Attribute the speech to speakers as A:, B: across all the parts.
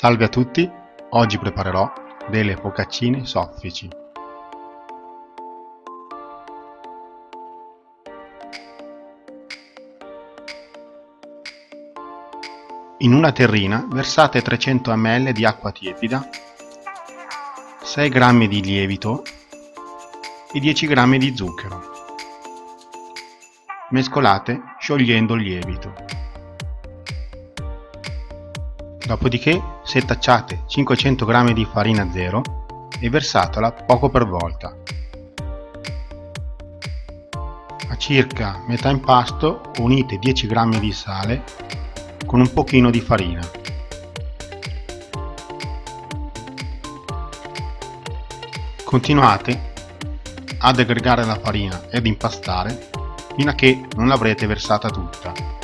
A: Salve a tutti, oggi preparerò delle focaccine soffici. In una terrina versate 300 ml di acqua tiepida, 6 g di lievito e 10 g di zucchero. Mescolate sciogliendo il lievito. Dopodiché setacciate 500 g di farina zero e versatela poco per volta. A circa metà impasto unite 10 g di sale con un pochino di farina. Continuate ad aggregare la farina ed impastare fino a che non l'avrete versata tutta.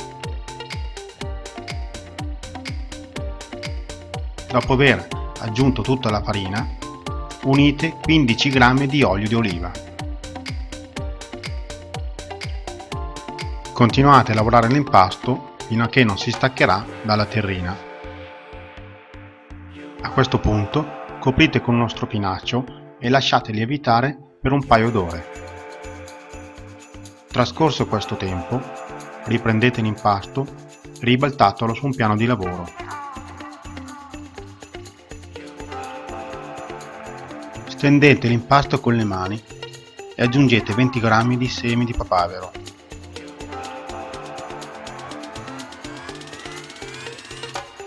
A: Dopo aver aggiunto tutta la farina, unite 15 g di olio di oliva. Continuate a lavorare l'impasto fino a che non si staccherà dalla terrina. A questo punto coprite con uno stropinaccio e lasciate lievitare per un paio d'ore. Trascorso questo tempo, riprendete l'impasto ribaltatelo su un piano di lavoro. Stendete l'impasto con le mani e aggiungete 20 g di semi di papavero.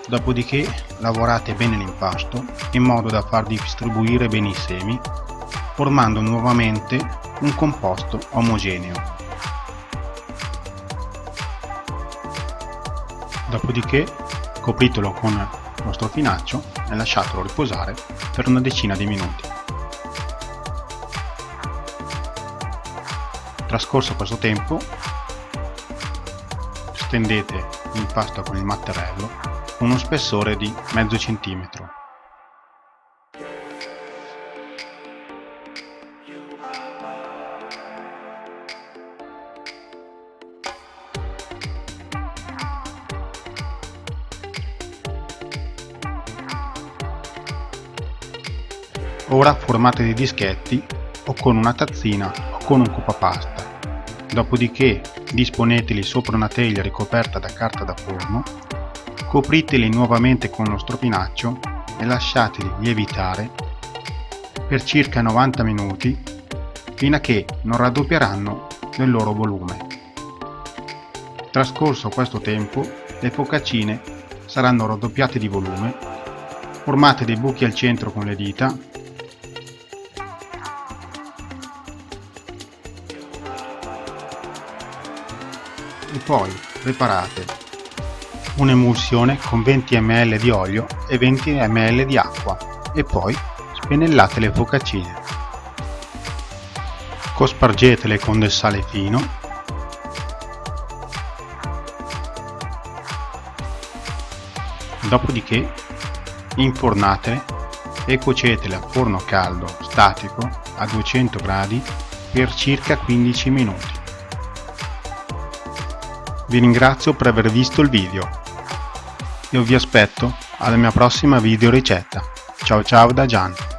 A: Dopodiché lavorate bene l'impasto in modo da far distribuire bene i semi, formando nuovamente un composto omogeneo. Dopodiché copritelo con lo strofinaccio e lasciatelo riposare per una decina di minuti. Trascorso questo tempo, stendete l'impasto con il mattarello uno spessore di mezzo centimetro Ora formate dei dischetti o con una tazzina o con un coppapasta. Dopodiché disponeteli sopra una teglia ricoperta da carta da forno, copriteli nuovamente con lo stropinaccio e lasciateli lievitare per circa 90 minuti fino a che non raddoppieranno del loro volume. Trascorso questo tempo, le focaccine saranno raddoppiate di volume, formate dei buchi al centro con le dita e poi preparate un'emulsione con 20 ml di olio e 20 ml di acqua e poi spennellate le focaccine. Cospargetele con del sale fino dopodiché infornatele e cuocetele a forno caldo statico a 200 gradi per circa 15 minuti. Vi ringrazio per aver visto il video. Io vi aspetto alla mia prossima video ricetta. Ciao ciao da Gian.